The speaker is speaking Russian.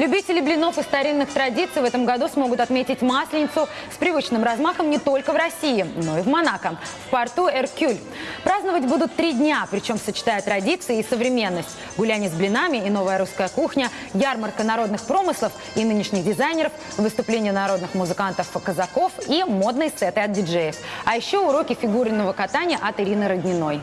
Любители блинов и старинных традиций в этом году смогут отметить Масленицу с привычным размахом не только в России, но и в Монако, в порту Эркюль. Праздновать будут три дня, причем сочетая традиции и современность. Гуляние с блинами и новая русская кухня, ярмарка народных промыслов и нынешних дизайнеров, выступления народных музыкантов-казаков и модные сеты от диджеев. А еще уроки фигурного катания от Ирины Родниной.